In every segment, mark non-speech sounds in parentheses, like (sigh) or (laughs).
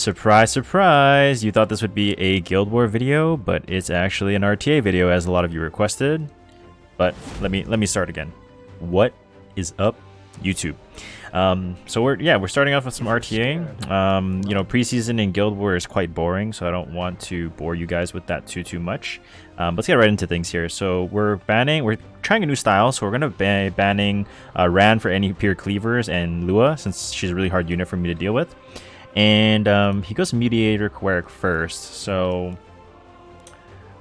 Surprise, surprise! You thought this would be a Guild War video, but it's actually an RTA video as a lot of you requested. But let me let me start again. What is up, YouTube? Um, so we're yeah we're starting off with some RTA. Um, you know preseason in Guild War is quite boring, so I don't want to bore you guys with that too too much. Um, let's get right into things here. So we're banning, we're trying a new style, so we're gonna be banning uh, Ran for any pure cleavers and Lua since she's a really hard unit for me to deal with. And um, he goes Mediator Kawerik first. So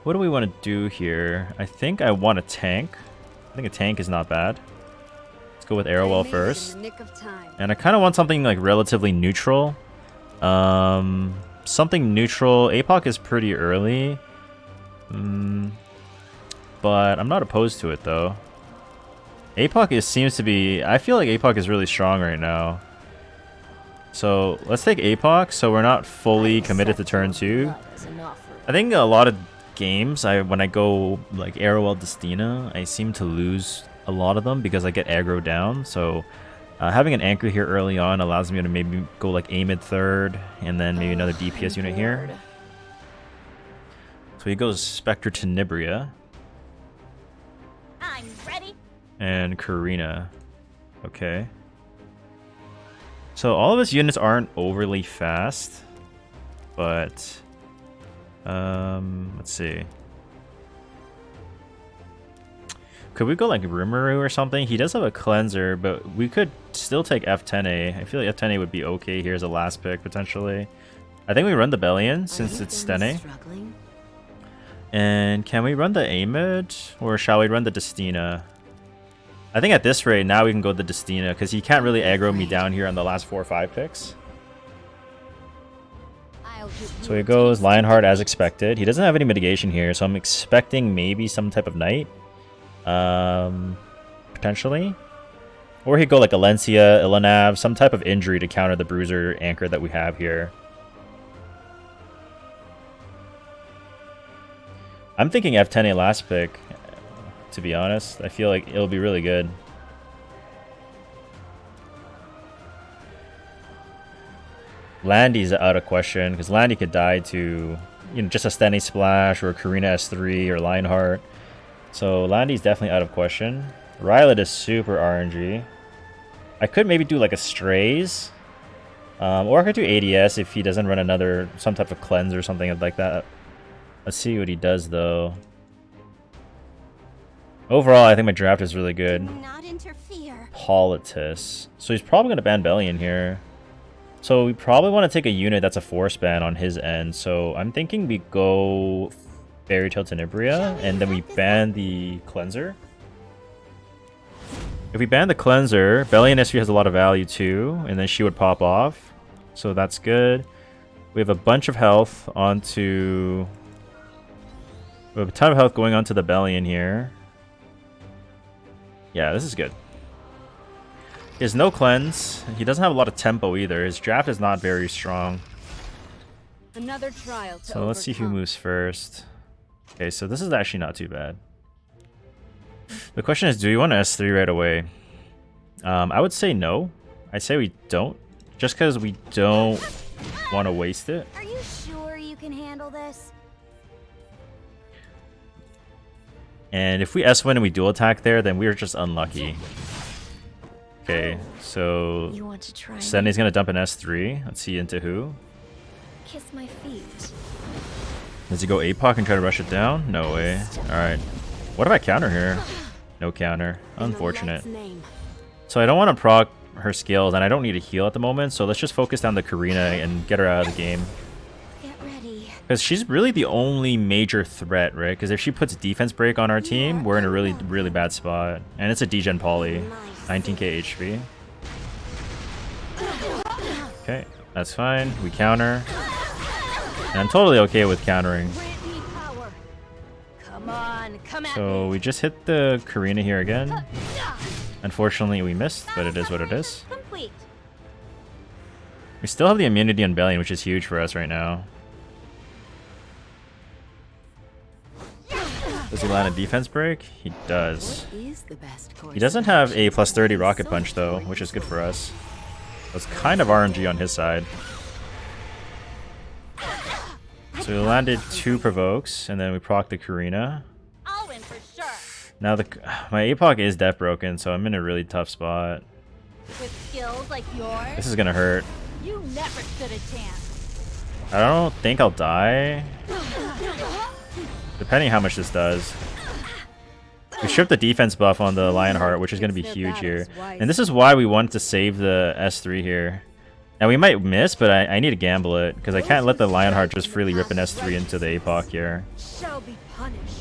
what do we want to do here? I think I want a tank. I think a tank is not bad. Let's go with Arowell first. And I kind of want something like relatively neutral. Um, something neutral. APOC is pretty early. Mm, but I'm not opposed to it though. APOC is, seems to be... I feel like APOC is really strong right now. So let's take APOC so we're not fully committed to turn 2. I think a lot of games, I when I go like Arowell Destina, I seem to lose a lot of them because I get aggro down. So uh, having an anchor here early on allows me to maybe go like Amid third and then maybe another DPS unit here. So he goes Spectre Tenebria. I'm ready. And Karina. Okay. So all of his units aren't overly fast, but um, let's see. Could we go like Rimuru or something? He does have a cleanser, but we could still take F10A. I feel like F10A would be okay here as a last pick potentially. I think we run the Belian since it's Stene. And can we run the Amid or shall we run the Destina? I think at this rate, now we can go the Destina, because he can't really aggro me down here on the last four or five picks. So he goes Lionheart as expected. He doesn't have any mitigation here, so I'm expecting maybe some type of Knight. Um, potentially. Or he'd go like Alencia, Ilynav, some type of injury to counter the Bruiser anchor that we have here. I'm thinking F10A last pick to be honest. I feel like it'll be really good. Landy's out of question, because Landy could die to, you know, just a Stene Splash, or Karina S3, or Lionheart. So Landy's definitely out of question. Rylot is super RNG. I could maybe do like a Straze. Um, or I could do ADS if he doesn't run another, some type of cleanse or something like that. Let's see what he does though. Overall, I think my draft is really good. Politis. So he's probably going to ban Belian here. So we probably want to take a unit that's a force ban on his end. So I'm thinking we go Fairy Tale Tenebria, and then we ban the Cleanser. If we ban the Cleanser, Belian S3 has a lot of value too, and then she would pop off. So that's good. We have a bunch of health onto... We have a ton of health going onto the Belian here. Yeah, this is good. He has no cleanse. He doesn't have a lot of tempo either. His draft is not very strong. Another trial so let's see who moves first. Okay, so this is actually not too bad. The question is, do you want to S3 right away? Um, I would say no. I'd say we don't. Just because we don't want to waste it. Are you sure you can handle this? And if we S-win and we dual attack there, then we're just unlucky. Okay, so Stene's gonna dump an S3. Let's see into who. Kiss my feet. Does he go APOC and try to rush it down? No way. Alright. What if I counter here? No counter. Unfortunate. So I don't want to proc her skills, and I don't need a heal at the moment, so let's just focus down the Karina and get her out of the game. Because she's really the only major threat, right? Because if she puts defense break on our team, we're in a really, really bad spot. And it's a degen poly. 19k HP. Okay, that's fine. We counter. And I'm totally okay with countering. So we just hit the Karina here again. Unfortunately, we missed, but it is what it is. We still have the immunity on Belian, which is huge for us right now. Does he land a defense break? He does. He doesn't have a plus 30 rocket punch though, which is good for us. That's kind of RNG on his side. (gasps) So we landed two provokes, and then we proc the Karina. I'll win for sure. Now the (sighs) my APOC is death broken, so I'm in a really tough spot. With skills like yours, This is gonna hurt. you never stood a chance. I don't think I'll die. (sighs) (sighs) Depending how much this does. We stripped the defense buff on the Lionheart, which is going to be huge here. And this is why we wanted to save the S3 here. Now we might miss, but I, I need to gamble it, because I can't let the Lionheart just freely rip an S3 into the APOC here.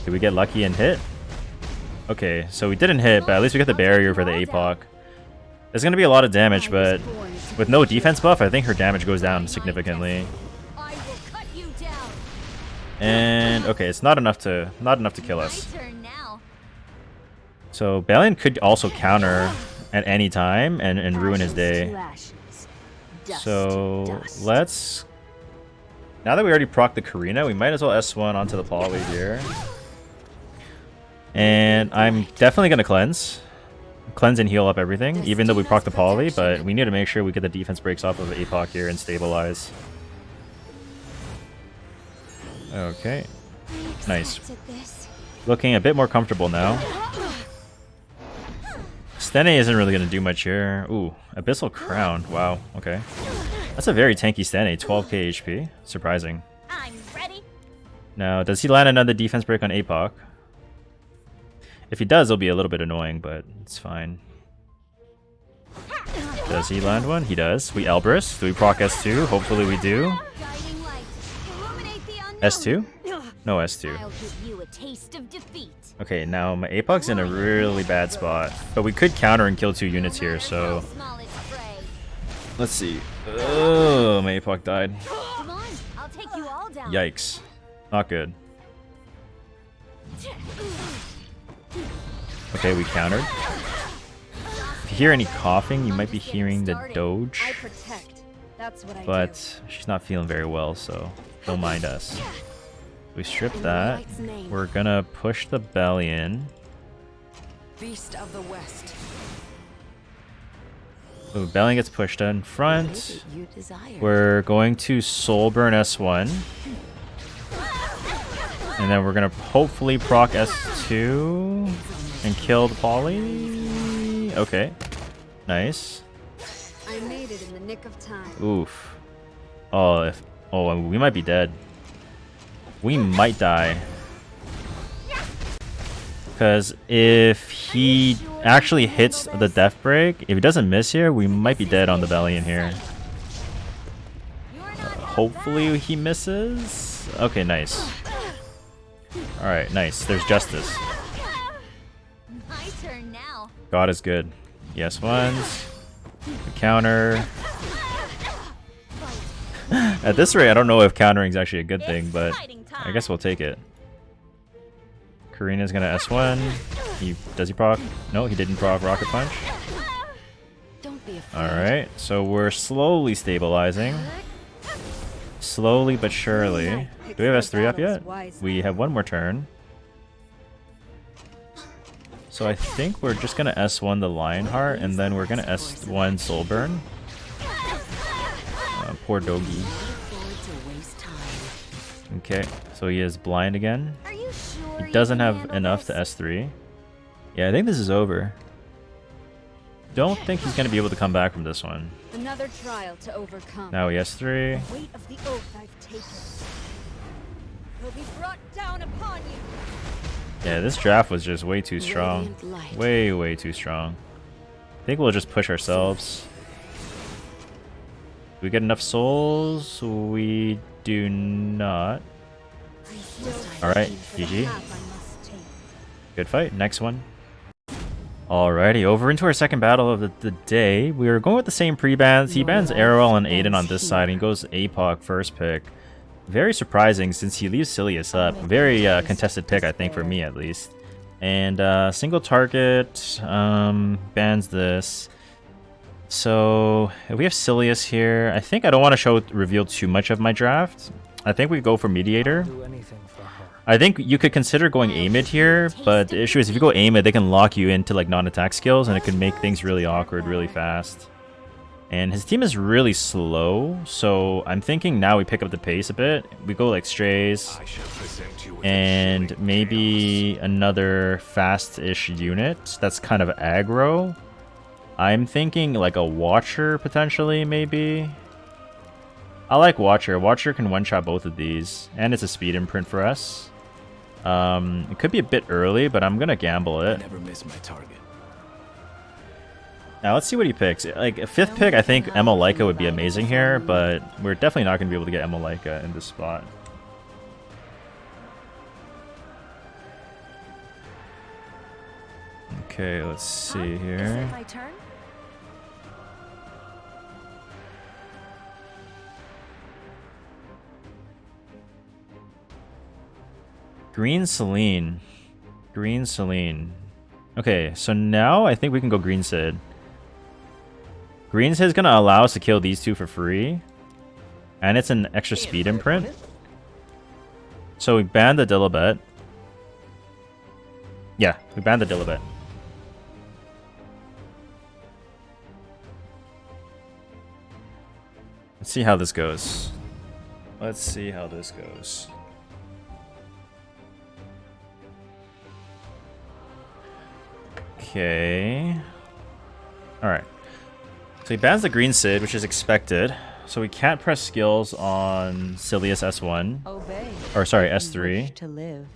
Did we get lucky and hit? Okay, so we didn't hit, but at least we got the barrier for the APOC. There's going to be a lot of damage, but with no defense buff, I think her damage goes down significantly. And okay, it's not enough to not enough to kill us. My turn now. So Belian could also counter at any time and, and ruin his day. So let's now that we already proc the Karina, we might as well S1 onto the Polly here. And I'm definitely gonna cleanse. Cleanse and heal up everything, even though we proc the Polly, but we need to make sure we get the defense breaks off of APOC here and stabilize. Okay. Nice. Looking a bit more comfortable now. Stene isn't really going to do much here. Ooh, Abyssal Crown. Wow, okay. That's a very tanky Stene, 12k HP. Surprising. I'm ready. Now, does he land another defense break on APOC? If he does, it'll be a little bit annoying, but it's fine. Does he land one? He does. We Elbrus. Do we proc S2? Hopefully we do. S2? No S2. I'll give you a taste of defeat. Okay, now my APOC's in a really bad spot. But we could counter and kill two units here, so... Small its prey. Let's see. Oh, my APOC died. Come on, I'll take you all down. Yikes. Not good. Okay, we countered. If you hear any coughing, you might be hearing the Doge. protect. That's what I But she's not feeling very well, so don't mind us. We strip that. We're gonna push the Belian. Beast of the West. Ooh, belly gets pushed in front. We're going to Soul Burn S1. And then we're gonna hopefully proc S2 and kill the poly. Okay. Nice. I made it in the nick of time. Oof. Oh, if oh, uh, we might be dead. We might die. Because if he actually hits the death break, if he doesn't miss here, we might be dead on the Belian here. You're Hopefully he misses. Okay, nice. Alright, nice. There's justice. my turn now. God is good. Yes, ones. The counter. (laughs) At this rate, I don't know if countering is actually a good thing, but I guess we'll take it. Karina's gonna S1. He does he proc? No, he didn't proc rocket punch. Don't be afraid. Alright, so we're slowly stabilizing. Slowly but surely. Do we have S3 up yet? We have one more turn. So I think we're just gonna S1 the Lionheart, and then we're gonna S1 Soulburn. Poor Dogi. Forward to waste time. Okay, so he is blind again. Sure He doesn't have enough to? S3. Yeah, I think this is over. Don't think he's gonna be able to come back from this one. Another trial to overcome. Now he S3. The weight of the oath I've taken will be brought down upon you. Yeah, this draft was just way too strong. Way, way too strong. I think we'll just push ourselves. Do we get enough souls? We do not. Alright, GG. Good fight. Next one. Alrighty, over into our second battle of the, the day. We are going with the same pre-bans. He bans Arrow and Aiden on this side, and goes APOC first pick. Very surprising since he leaves Silius up. Very uh, contested pick, I think, for me at least. And uh, single target um, bans this. So we have Silius here, I think I don't want to show reveal too much of my draft. I think we go for Mediator. do anything for her. I think you could consider going Amid here, but the issue is if you go Amid, they can lock you into like non-attack skills, and it can make things really awkward really fast. And his team is really slow, so I'm thinking now we pick up the pace a bit. We go like Straze, I shall present you with a and maybe another fast-ish unit that's kind of aggro. I'm thinking like a Watcher potentially, maybe. I like Watcher. Watcher can one-shot both of these, and it's a speed imprint for us. Um, it could be a bit early, but I'm gonna gamble tale. it. Never miss my target. Now let's see what he picks. Like a fifth pick, I think Emma Leica would be amazing here, but we're definitely not gonna be able to get Emma Leica in this spot. Okay, let's see Is here. Green Celine. Green Celine. Okay, so now I think we can go Green Sid. Green Sid's gonna allow us to kill these two for free. And it's an extra speed imprint. So we banned the Dilibet. Yeah, we banned the Dilibet. Let's see how this goes. Let's see how this goes. Okay. Alright. So he bans the green Sid, which is expected. So we can't press skills on Silius S1. Obey. Or sorry, S3. To live.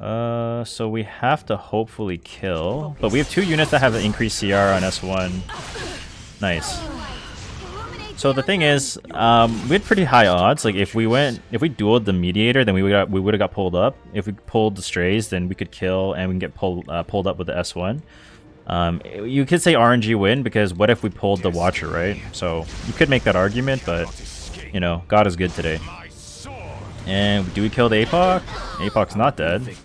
Uh, so we have to hopefully kill. But we have two units that have an increased CR on S1. Nice. So the thing is, um, we had pretty high odds. Like if we went, if we dueled the mediator, then we would got we would have got pulled up. If we pulled the Straze, then we could kill and we can get pulled uh, pulled up with the S1. Um, you could say RNG win because what if we pulled the Watcher, right? So you could make that argument, but you know, God is good today. And do we kill the APOC? APOC's not dead.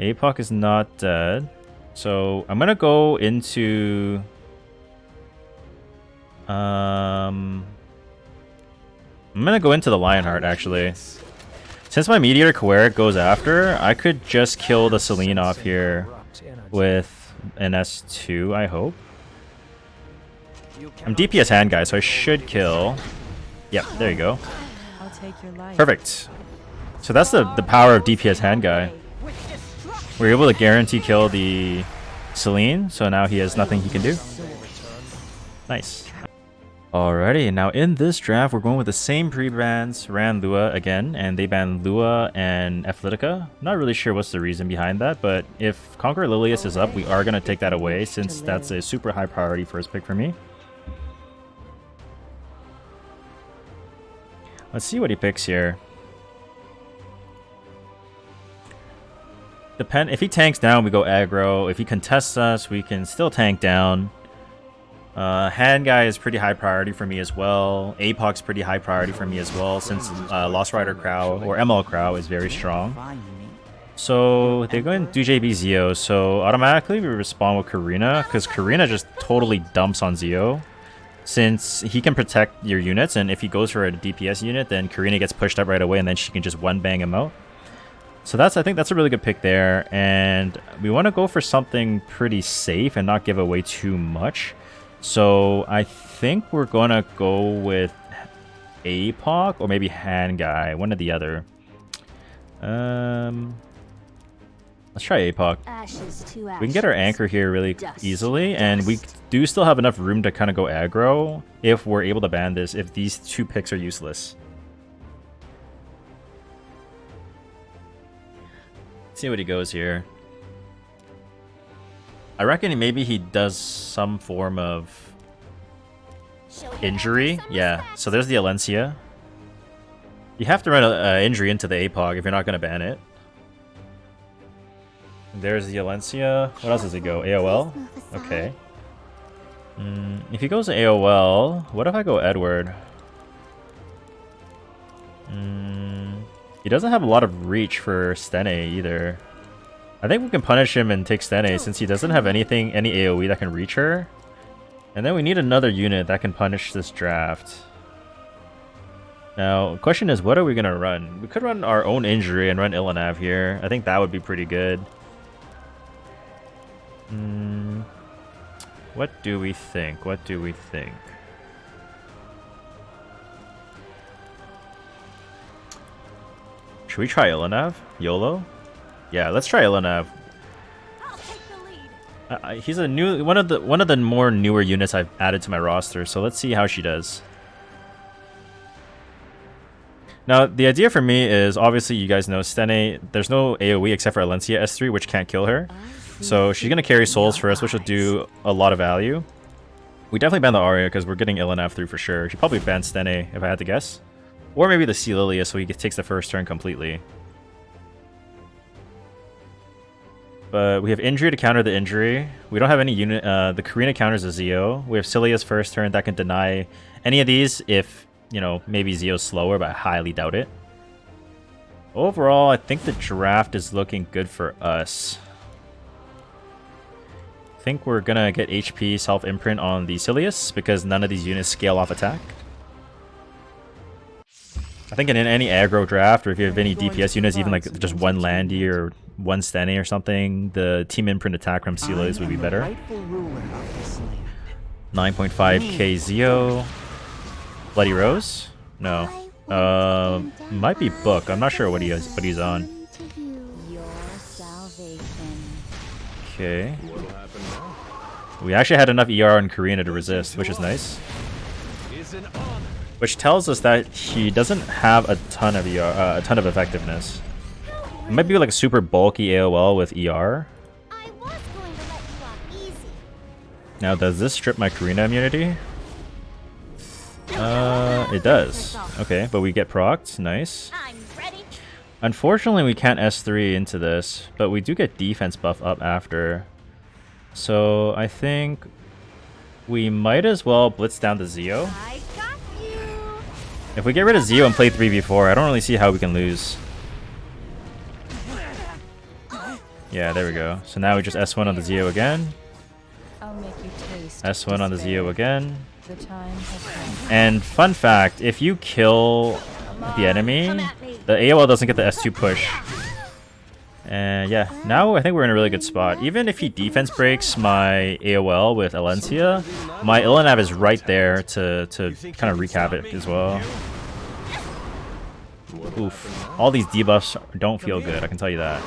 APOC is not dead. So I'm gonna go into um I'm gonna go into the Lionheart actually. Since my Meteor Kawerik goes after, I could just kill the Celine off here with an S2, I hope. I'm DPS hand guy, so I should kill. Yep, there you go. Perfect. So that's the, the power of DPS hand guy. We're able to guarantee kill the Celine, so now he has nothing he can do. Nice. Alrighty, now in this draft, we're going with the same pre-bans, ran Lua again, and they banned Lua and Athletica. Not really sure what's the reason behind that, but if Conqueror Lilius is up, we are going to take that away since that's a super high priority first pick for me. Let's see what he picks here. Depend if he tanks down, we go aggro. If he contests us, we can still tank down. Uh, hand guy is pretty high priority for me as well. APOC's pretty high priority for me as well, since uh, Lost Rider Crow or ML Crow is very strong. So they're going to do JB Zio, so automatically we respond with Karina, because Karina just totally dumps on Zio. Since he can protect your units, and if he goes for a DPS unit, then Karina gets pushed up right away, and then she can just one bang him out. So that's I think that's a really good pick there, and we want to go for something pretty safe and not give away too much. So I think we're gonna go with APOC or maybe Hand Guy, one or the other. Um, let's try APOC. Ashes to ashes. We can get our anchor here really Dust easily, to and we do still have enough room to kind of go aggro if we're able to ban this, if these two picks are useless. See what he goes here. I reckon maybe he does some form of injury. Yeah, so there's the Alencia. You have to run an injury into the APOC if you're not going to ban it. There's the Alencia. What else does it go? AOL? Okay. Mm, if he goes AOL, what if I go Edward? Mm, he doesn't have a lot of reach for Stene either. I think we can punish him and take Stene oh, since he doesn't have anything, any AoE that can reach her. And then we need another unit that can punish this draft. Now, question is, what are we going to run? We could run our own injury and run Ilynav here. I think that would be pretty good. Mm, what do we think? What do we think? Should we try Ilynav? YOLO? Yeah, let's try lead. Uh, uh, he's a new one of the one of the more newer units I've added to my roster, so let's see how she does. Now, the idea for me is obviously you guys know Stene, there's no AoE except for Alencia S3, which can't kill her. So she's gonna carry souls for us, which will do a lot of value. We definitely ban the Aria because we're getting Ilynav through for sure. She probably ban Stene if I had to guess. Or maybe the Sea Lilia so he takes the first turn completely. But we have injury to counter the injury. We don't have any unit. Uh, the Karina counters a Zio. We have Cilia's first turn that can deny any of these if, you know, maybe Zio's slower, but I highly doubt it. Overall, I think the draft is looking good for us. I think we're gonna get HP self-imprint on the Silius because none of these units scale off attack. I think in any aggro draft, or if you have any DPS units, even like just one Landy or one Stene or something, the team imprint attack from Silius would be better. 9.5 KZO. Bloody Rose? No. Uh, might be Book. I'm not sure what he is, what he's on. To you. Your salvation. Okay. What'll happen now? We actually had enough ER on Karina to resist, which is nice. Is an honor. Which tells us that he doesn't have a ton of ER, uh, a ton of effectiveness. It might be like a super bulky AOL with ER. I was going to let you off easy. Now, does this strip my Karina immunity? Uh, it does. Okay, but we get procced. Nice. Unfortunately, we can't S3 into this, but we do get defense buff up after. So I think we might as well blitz down the Zio. I got you. If we get rid of Zio and play 3v4, I don't really see how we can lose. Yeah, there we go. So now we just S1 on the Zio again. I'll make you taste. S1 on the. Zio again. The time has come. And fun fact, if you kill the enemy, the AOL doesn't get the S2 push. And yeah, now I think we're in a really good spot. Even if he defense breaks my AOL with Alencia, my Ilynav is right there to, to kind of recap it as well. Oof. All these debuffs don't feel good, I can tell you that.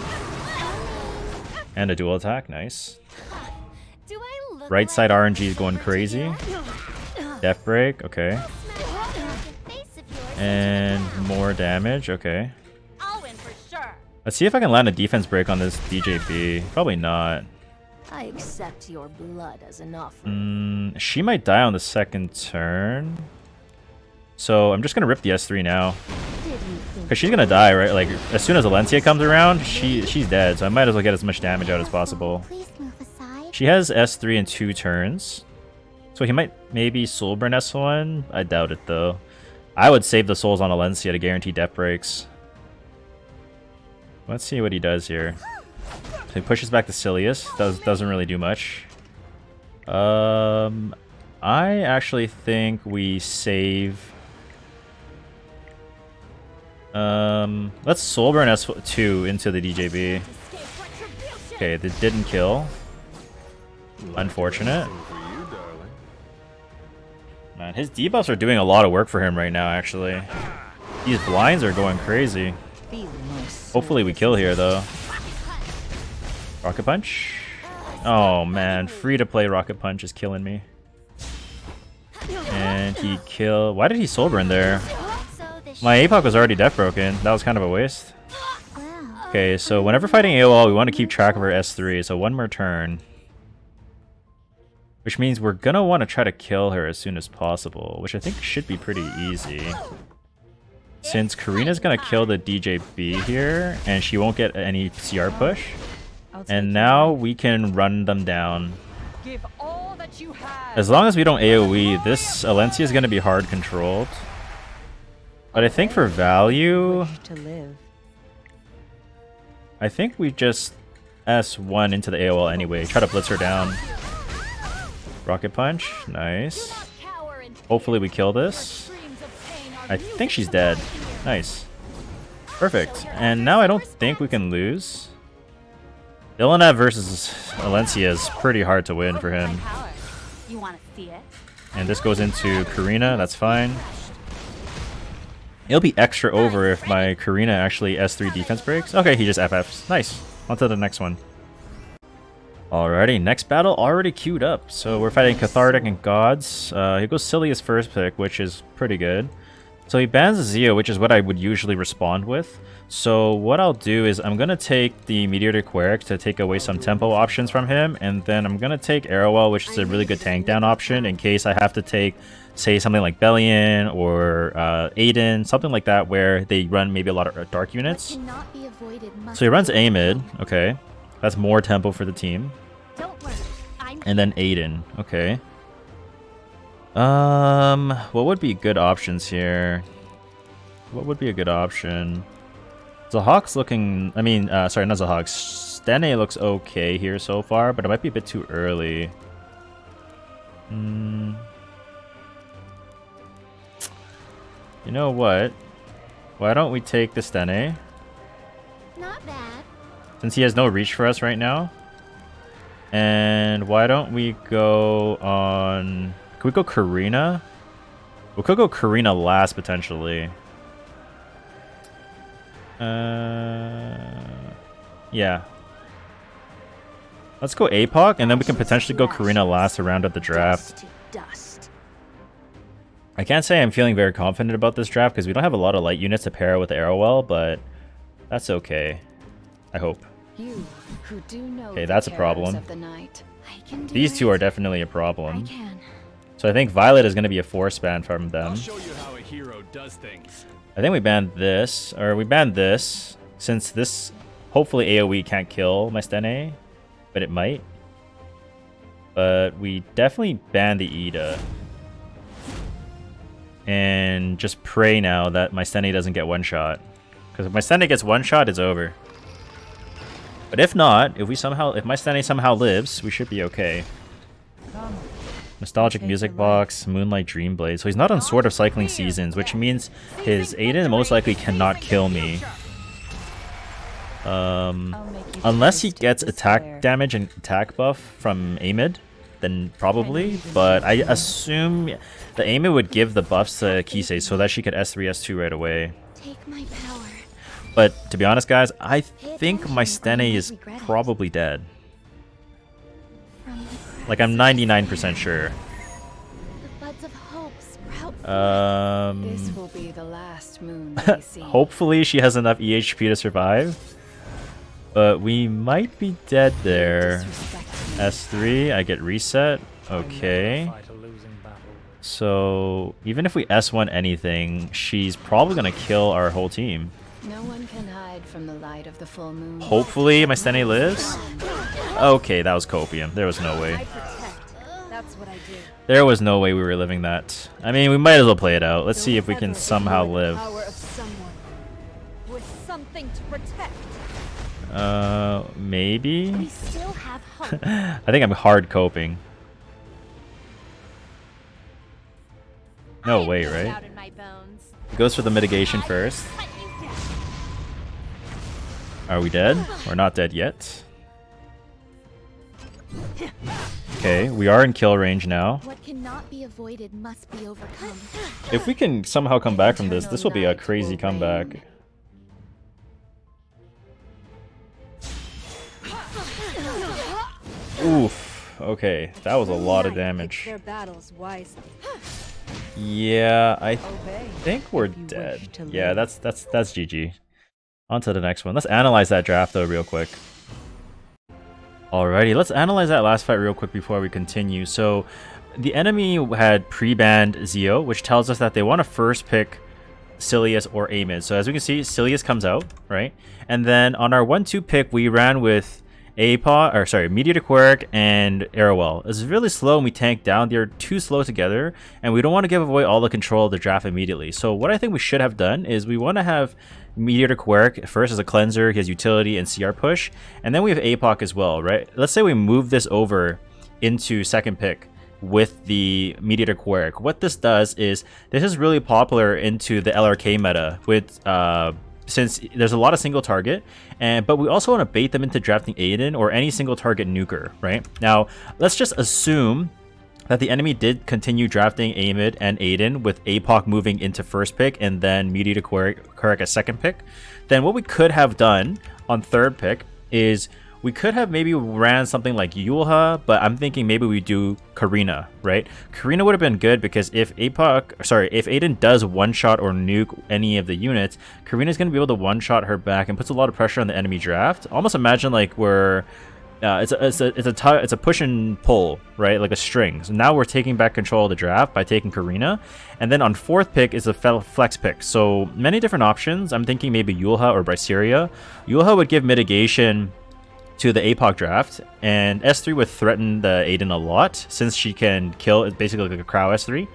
And a dual attack, nice. Do I look Right side RNG is going crazy. Death break, okay. And more damage, okay. I'll win for sure. Let's see if I can land a defense break on this DJB. Probably not. I accept your blood as an offer. Mm, she might die on the second turn. So I'm just gonna rip the S3 now. Did you think Because she's gonna die, right? Like, as soon as Valencia comes around, she she's dead. So I might as well get as much damage out as possible. Please move aside. She has S3 in two turns. So he might maybe Soulburn S1. I doubt it, though. I would save the souls on Alencia to guarantee death breaks. Let's see what he does here. So he pushes back the Silius. Does, doesn't really do much. Um, I actually think we save... Um, let's Soulburn S2 into the DJB. Okay, that didn't kill. Unfortunate. Man, his debuffs are doing a lot of work for him right now, actually. These blinds are going crazy. Hopefully we kill here, though. Rocket Punch? Oh, man. Free-to-play Rocket Punch is killing me. And he kill... Why did he Soulburn there? My APOC was already death broken. That was kind of a waste. Okay, so whenever fighting AOL, we want to keep track of our S3, so one more turn. Which means we're gonna want to try to kill her as soon as possible, which I think should be pretty easy. Since Karina's gonna kill the DJB here, and she won't get any CR push, and now we can run them down. give all that you have. As long as we don't AoE, this Alencia is gonna be hard controlled. But I think for value, to live. I think we just S1 into the AOL anyway. Try to blitz her down. Rocket Punch. Nice. Hopefully we kill this. dreams of pain are I think she's dead. Nice. Perfect. And now I don't think we can lose. Ilynav versus Alencia is pretty hard to win for him. Power. You want to see it? And this goes into Karina. That's fine. It'll be extra over if my Karina actually S3 defense breaks. Okay, he just FFs. Nice. On to the next one. Alrighty, next battle already queued up. So we're fighting Cathartic and Gods. Uh, he goes Silly as first pick, which is pretty good. So he bans Zio, which is what I would usually respond with. So what I'll do is I'm going to take the Meteor to to take away some tempo options from him. And then I'm going to take Arowell, which is a really good tank down option in case I have to take, say, something like Belian or uh, Aiden, something like that where they run maybe a lot of dark units. So he runs Amid. Okay. That's more tempo for the team. And then Aiden. Okay. Um, what would be good options here? What would be a good option? Zahhak's looking... I mean, uh, sorry, not Zahhak. Stene looks okay here so far, but it might be a bit too early. Hmm... You know what? Why don't we take the Stene? Not bad. Since he has no reach for us right now. And why don't we go on... Can we go Karina? We could go Karina last, potentially. Uh, yeah. Let's go APOC, and then we can potentially go Karina last around at the draft. I can't say I'm feeling very confident about this draft because we don't have a lot of light units to pair with Arowell, but that's okay. I hope. You who do know okay, that's a problem. These two are definitely a problem. I So I think Violet is going to be a force ban from them. I think we banned this, or we banned this, since this hopefully AoE can't kill my Stene, but it might. But we definitely banned the Ida. And just pray now that my Stene doesn't get one shot. Because if my Stene gets one shot, it's over. But if not, if we somehow, if my Stene somehow lives, we should be okay. Nostalgic Music Box, Moonlight Dreamblade. So he's not on Sword of Cycling Seasons, which means his Aiden most likely cannot kill me. Um, unless he gets attack damage and attack buff from Amid, then probably. But I assume the Amid would give the buffs to Kisei so that she could S3, S2 right away. But to be honest, guys, I think my Stene is probably dead. Like, I'm 99% sure. Um, this will be the last moon (laughs) hopefully she has enough EHP to survive. But we might be dead there. S3, I get reset. Okay. So, even if we S1 anything, she's probably gonna kill our whole team. No one can hide from the light of the full moon. Hopefully my Stene lives. Okay, that was copium. There was no way. There was no way we were living that. I mean, we might as well play it out. Let's see if we can somehow live. Uh, maybe? (laughs) I think I'm hard coping. No way, right? It Goes for the mitigation first. Are we dead? (sighs) We're not dead yet. Okay, we are in kill range now. If we can somehow come back from this, this will be a crazy comeback. Oof. Okay, that was a lot of damage. Yeah, I think we're dead. Yeah, that's that's that's GG. On to the next one. Let's analyze that draft though real quick. Alrighty, let's analyze that last fight real quick before we continue. So, the enemy had pre-banned Zio, which tells us that they want to first pick Silius or Amid. So as we can see, Silius comes out, right? And then on our 1-2 pick, we ran with APA, or sorry, Meteor Kawerik and Arowell. It's really slow and we tank down. They're too slow together and we don't want to give away all the control of the draft immediately. So what I think we should have done is we want to have Meteor Kawerik first as a cleanser, he has utility and CR push, and then we have APOC as well, right? Let's say we move this over into second pick with the Meteor Queric. What this does is, this is really popular into the LRK meta with uh, since there's a lot of single target, and but we also want to bait them into drafting Aiden or any single target nuker, right? Now, let's just assume that the enemy did continue drafting Amid and Aiden with APOC moving into first pick and then Meteor Kawerik as second pick, then what we could have done on third pick is we could have maybe ran something like Yulha, but I'm thinking maybe we do Karina, right? Karina would have been good because if APOC, sorry, if Aiden does one-shot or nuke any of the units, Karina's going to be able to one-shot her back and puts a lot of pressure on the enemy draft. Almost imagine like we're uh, it's a it's a it's a it's a push and pull, right? Like a string. So now we're taking back control of the draft by taking Karina, and then on fourth pick is a flex pick. So many different options. I'm thinking maybe Yulha or Braceria. Yulha would give mitigation to the APOC draft, and S3 would threaten the Aiden a lot since she can kill. Basically like a Crow S3,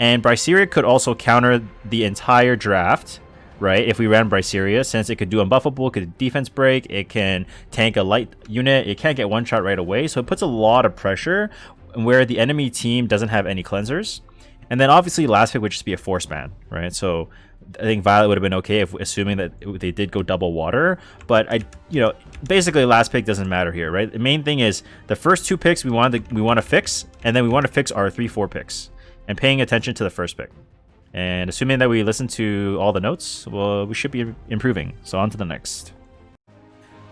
and Braceria could also counter the entire draft right? If we ran Braceria, since it could do unbuffable, could defense break, it can tank a light unit, it can't get one shot right away, so it puts a lot of pressure where the enemy team doesn't have any cleansers. And then obviously last pick would just be a force ban, right? So I think Violet would have been okay if assuming that they did go double water, but I, you know, basically last pick doesn't matter here, right? The main thing is the first two picks we want to we want to fix, and then we want to fix our three four picks, and paying attention to the first pick. And assuming that we listen to all the notes, well, we should be improving. So on to the next.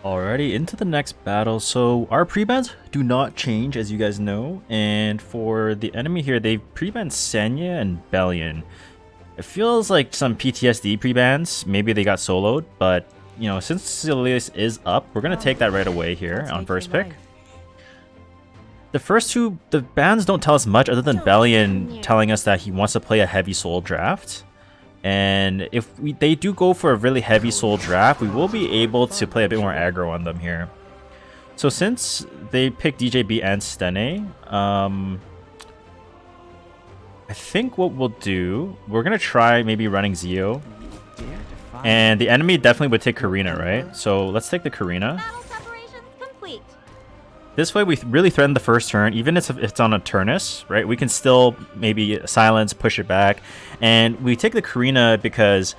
Alrighty, into the next battle. So our prebans do not change, as you guys know. And for the enemy here, they prebanned Senya and Belian. It feels like some PTSD prebans. Maybe they got soloed, but you know, since Silius is up, we're gonna take that right away here on first pick. The first two, the bans don't tell us much other than Belian telling us that he wants to play a heavy soul draft. And if we, they do go for a really heavy soul draft, we will be able to play a bit more aggro on them here. So since they picked DJB and Stene, um, I think what we'll do, we're going to try maybe running Zio. And the enemy definitely would take Karina, right? So let's take the Karina. This way we really threaten the first turn, even if it's on a Turnus, right? We can still maybe silence, push it back. And we take the Karina because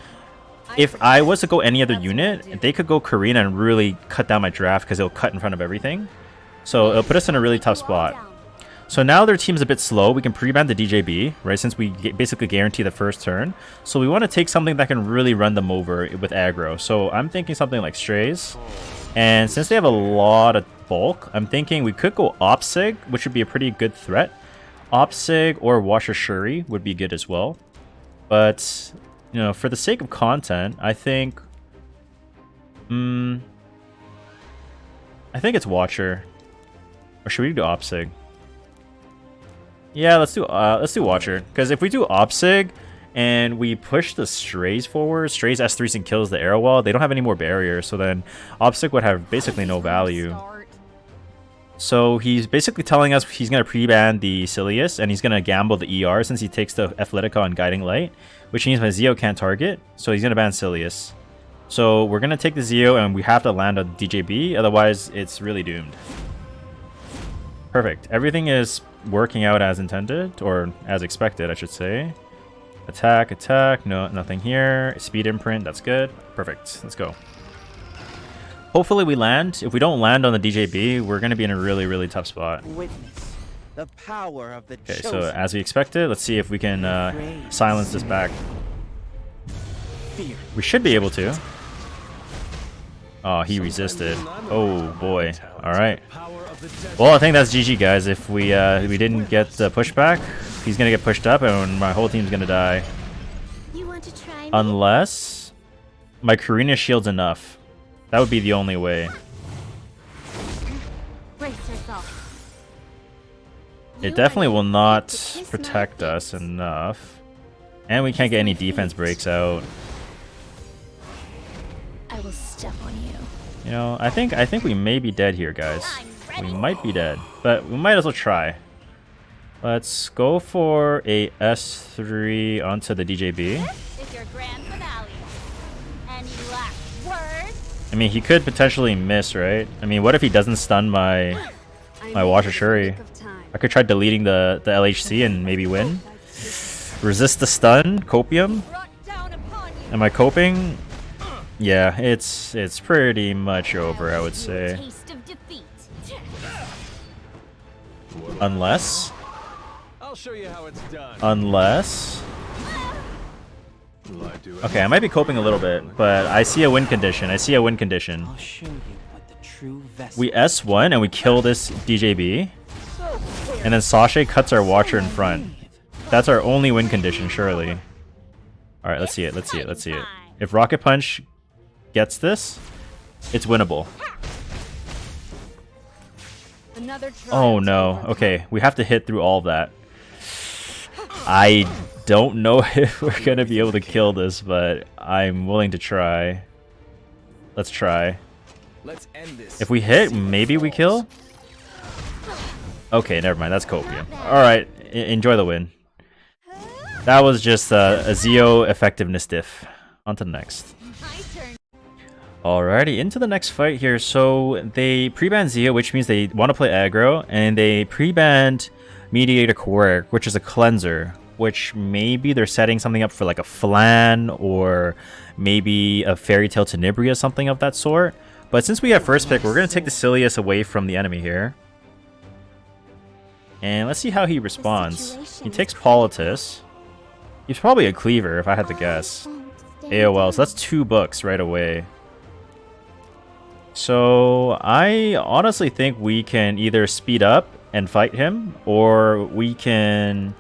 if I was to go any other unit, they could go Karina and really cut down my draft because it'll cut in front of everything. So it'll put us in a really tough spot. So now their team's a bit slow. We can pre-ban the DJB, right, since we basically guarantee the first turn. So we want to take something that can really run them over with aggro. So I'm thinking something like Straze. And since they have a lot of bulk, I'm thinking we could go Opsig, which would be a pretty good threat. Opsig or Watcher Schuri would be good as well. But, you know, for the sake of content, I think... Hmm... I think it's Watcher. Or should we do Opsig? Yeah, let's do uh, let's do Watcher. Because if we do Opsig, and we push the Straze forward. Straze S3s and kills the Arowell. They don't have any more barriers, so then Opsig would have basically no value. So he's basically telling us he's going to pre-ban the Silius, and he's going to gamble the ER since he takes the Athletica and Guiding Light, which means my Zio can't target, so he's going to ban Silius. So we're going to take the Zio, and we have to land on DJB, otherwise it's really doomed. Perfect. Everything is working out as intended, or as expected, I should say. Attack, attack. No, nothing here. Speed imprint. That's good. Perfect. Let's go. Hopefully we land. If we don't land on the DJB, we're going to be in a really, really tough spot. Witness the power of the Okay, so as we expected, let's see if we can uh, silence this back. We should be able to. Oh, he resisted. Oh boy. All right. Well, I think that's GG, guys. If we uh, we didn't get the pushback, he's gonna get pushed up, and my whole team's gonna die. Unless my Karina shield's enough. That would be the only way. It definitely will not protect us enough. And we can't get any defense breaks out. I will step on you. You know, I think I think we may be dead here, guys. We might be dead, but we might as well try. Let's go for a S3 onto the DJB. I mean, he could potentially miss, right? I mean, what if he doesn't stun my my Watcher Schuri? I could try deleting the, the LHC and maybe win. Resist the stun, Copium. Am I coping? Yeah, it's it's pretty much over, I would say. Unless I'll show you how it's done. Unless... Okay, I might be coping a little bit, but I see a win condition. I see a win condition. I'll show you what the true vessel We S1 and we kill this DJB. And then Sasha cuts our Watcher in front. That's our only win condition, surely. Alright, let's see it, let's see it, let's see it. If Rocket Punch gets this, it's winnable. Another Oh no, okay, we have to hit through all that. I don't know (laughs) if we're gonna be able to kill this, but I'm willing to try. Let's try. Let's end this. If we hit, maybe we kill? Okay, never mind. That's copium. Alright, enjoy the win. That was just uh, a Zio effectiveness diff. On to the next. Alrighty, into the next fight here. So they pre-banned Zio, which means they want to play aggro, and they pre-banned Mediator Kawerik, which is a cleanser, which maybe they're setting something up for like a Flan or maybe a Fairy Tale Tenebria, something of that sort. But since we have first pick, we're going to take the Silius away from the enemy here. And let's see how he responds. He takes Politis. He's probably a Cleaver, if I had to guess. AOL, so that's two books right away. So I honestly think we can either speed up and fight him, or we can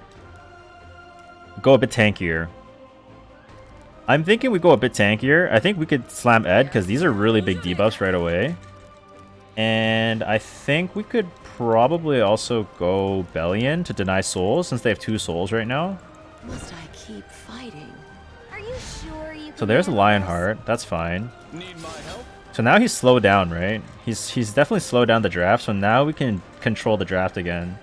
go a bit tankier. I'm thinking we go a bit tankier. I think we could slam Ed, because these are really big debuffs right away. And I think we could probably also go Belian to deny souls, since they have two souls right now. Must I keep fighting? Are you sure you So there's a handle this? Lionheart. That's fine. Need my help? So now he's slowed down, right? He's he's definitely slowed down the draft, so now we can control the draft again.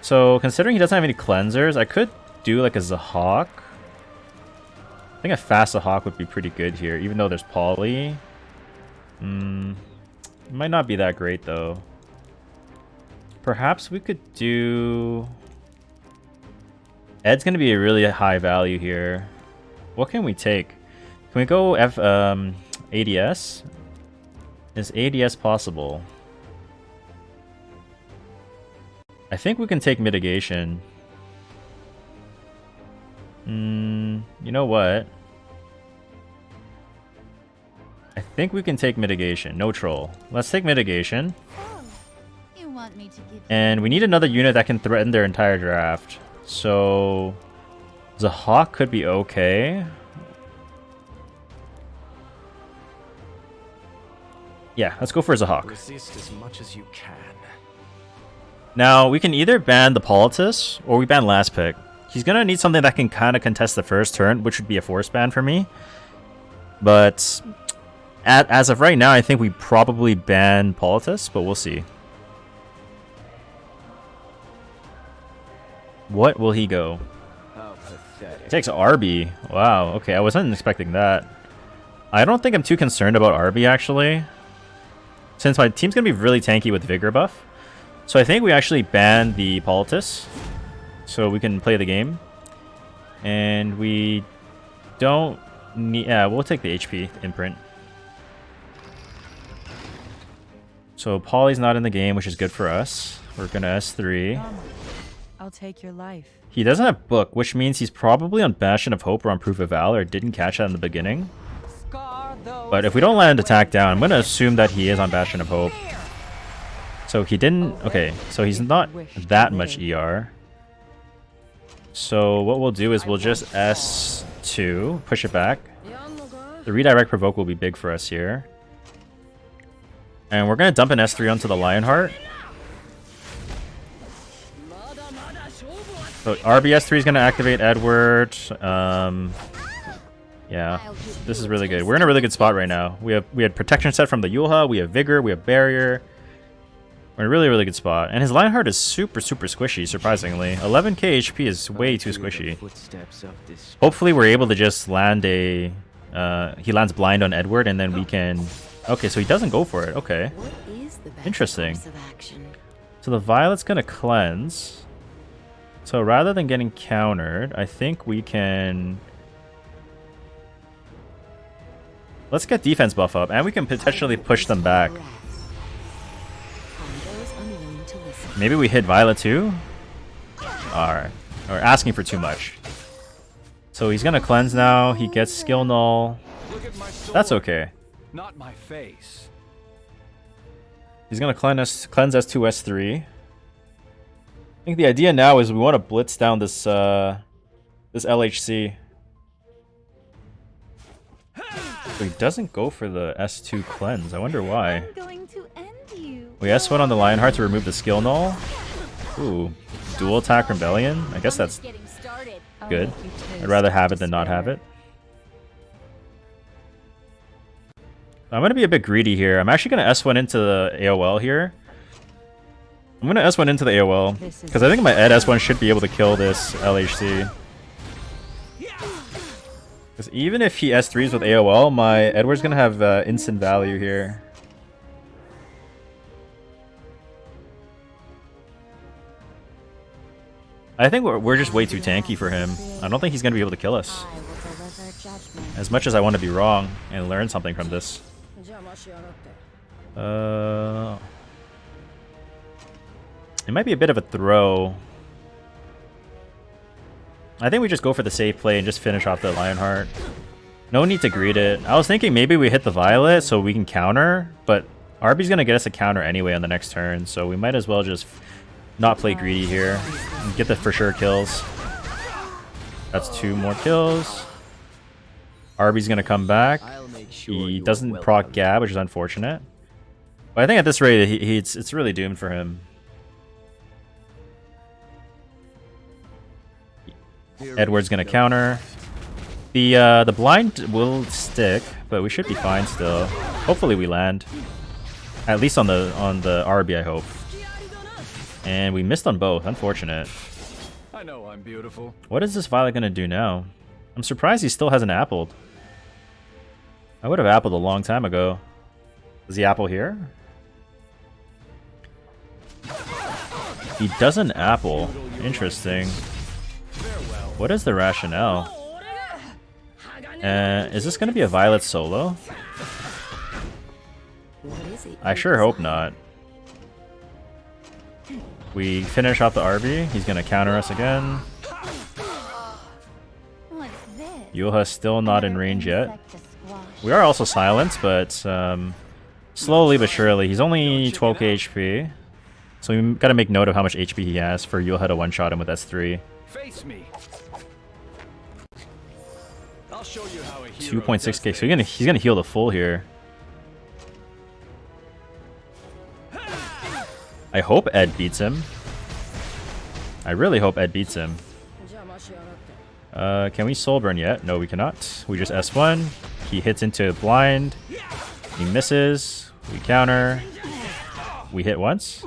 So considering he doesn't have any cleansers, I could do like a Zahhak. I think a fast Zahhak would be pretty good here, even though there's Poly. Hmm, might not be that great though. Perhaps we could do... Ed's gonna be a really high value here. What can we take? Can we go F um ADS? Is ADS possible? I think we can take mitigation. Hmm, you know what? I think we can take mitigation. No troll. Let's take mitigation. Oh, you want me to give And we need another unit that can threaten their entire draft. So... Zahhak could be okay. Yeah, let's go for Zahhak. Resist as much as you can. Now, we can either ban the Politis, or we ban last pick. He's gonna need something that can kind of contest the first turn, which would be a force ban for me. But at, as of right now, I think we probably ban Politis, but we'll see. What will he go? Pathetic. Takes Arby. Wow, okay, I wasn't expecting that. I don't think I'm too concerned about Arby, actually. Since my team's going to be really tanky with Vigor buff. So I think we actually ban the Politis. So we can play the game. And we don't need... Yeah, uh, we'll take the HP imprint. So Polly's not in the game, which is good for us. We're going to S3. I'll take your life. He doesn't have book, which means he's probably on Bastion of Hope or on Proof of Valor. Didn't catch that in the beginning. But if we don't land attack down, I'm going to assume that he is on Bastion of Hope. So he didn't... Okay, so he's not that much ER. So what we'll do is we'll just S2, push it back. The redirect provoke will be big for us here. And we're going to dump an S3 onto the Lionheart. So RBS3 is going to activate Edward. Um, yeah, this is really good. We're in a really good spot right now. We have we had protection set from the Yulha. We have vigor. We have barrier. We're in a really really good spot. And his Lionheart is super super squishy. Surprisingly, 11k HP is way too squishy. Footsteps of this Hopefully, we're able to just land a. Uh, he lands blind on Edward, and then we can. Okay, so he doesn't go for it. Okay. What is the best Interesting. course of action? So the Violet's gonna cleanse. So rather than getting countered, I think we can... Let's get defense buff up, and we can potentially push them back. Breath. On those unwilling to listen. Maybe we hit Violet too? Alright. Or asking for too much. So he's gonna cleanse now. He gets skill null. Look at my sword, That's okay. Not my face. He's gonna cleanse us cleanse S2 S3. I think the idea now is we want to blitz down this uh this LHC. He doesn't go for the S2 cleanse. I wonder why. I'm going to end you. We S1 on the Lionheart to remove the skill null. Ooh. Dual attack rebellion? I guess that's Getting started. I'll good. Oh, I'd rather have it than not have it. I'm gonna be a bit greedy here. I'm actually gonna S1 into the AOL here. I'm gonna S1 into the AOL. Because I think my Ed S1 should be able to kill this LHC. Because even if he S3s with AOL, my Edward's gonna have uh, instant value here. I think we're, we're just way too tanky for him. I don't think he's gonna be able to kill us. As much as I want to be wrong and learn something from this. Uh, it might be a bit of a throw. I think we just go for the safe play and just finish off the Lionheart. No need to greet it. I was thinking maybe we hit the Violet so we can counter, but Arby's gonna get us a counter anyway on the next turn, so we might as well just not play greedy here and get the for sure kills. That's two more kills. Arby's gonna come back. Sure He doesn't proc. Gab, which is unfortunate. But I think at this rate, he, he, it's, it's really doomed for him. Edward's gonna counter. The uh, the blind will stick, but we should be fine still. Hopefully we land. At least on the on the RB, I hope. And we missed on both. Unfortunate. I know I'm beautiful. What is this Violet gonna do now? I'm surprised he still hasn't appled. I would have appled a long time ago. Is the apple here? He doesn't apple. Interesting. What is the rationale? Uh, is this gonna be a Violet solo? I sure hope not. We finish off the RB. He's gonna counter us again. This? Still not in range yet. to. We are also silenced, but um, slowly but surely. He's only 12k HP. So we gotta make note of how much HP he has for Yulha to one-shot him with S3. Face me. 2.6k, so he's gonna, he's gonna heal the full here. I hope Ed beats him. I really hope Ed beats him. Uh, can we soul burn yet? No, we cannot. We just S1. He hits into blind. He misses. We counter. We hit once.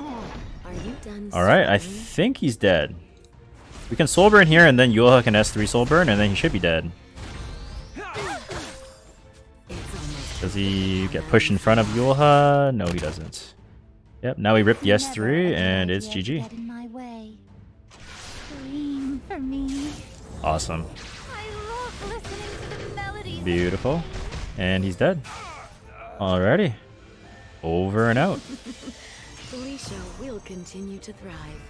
Alright, I think he's dead. We can soul burn here and then Yulha can S3 soul burn and then he should be dead. Does he get pushed in front of Yulha? No, he doesn't. Yep, now we ripped the S3 and it's GG. get in my way. Scream for me. Awesome. I love listening to the melodies. Beautiful. And he's dead. Alrighty. Over and out. (laughs) Felicia will continue to thrive.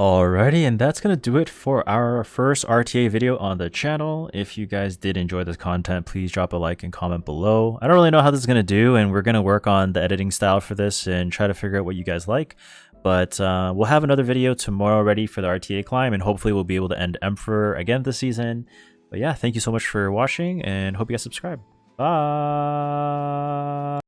Alrighty, and that's gonna do it for our first RTA video on the channel. If you guys did enjoy this content, please drop a like and comment below. I don't really know how this is gonna do, and we're gonna work on the editing style for this and try to figure out what you guys like. But uh, we'll have another video tomorrow ready for the RTA climb, and hopefully we'll be able to end Emperor again this season. But yeah, thank you so much for watching, and hope you guys subscribe. Bye!